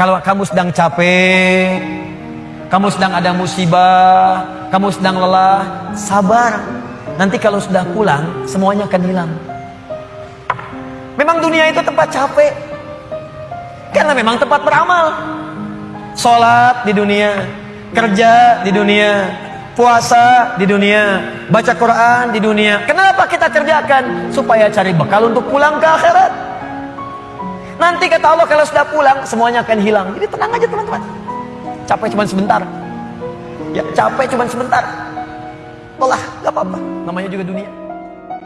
Kalau kamu sedang capek, kamu sedang ada musibah, kamu sedang lelah, sabar. Nanti kalau sudah pulang, semuanya akan hilang. Memang dunia itu tempat capek. Karena memang tempat beramal. Sholat di dunia, kerja di dunia, puasa di dunia, baca Quran di dunia. Kenapa kita kerjakan? Supaya cari bekal untuk pulang ke akhirat. Nanti kata Allah kalau sudah pulang semuanya akan hilang. Jadi tenang aja teman-teman. Capek cuma sebentar. Ya capek cuma sebentar. Lelah, gak apa-apa. Namanya juga dunia.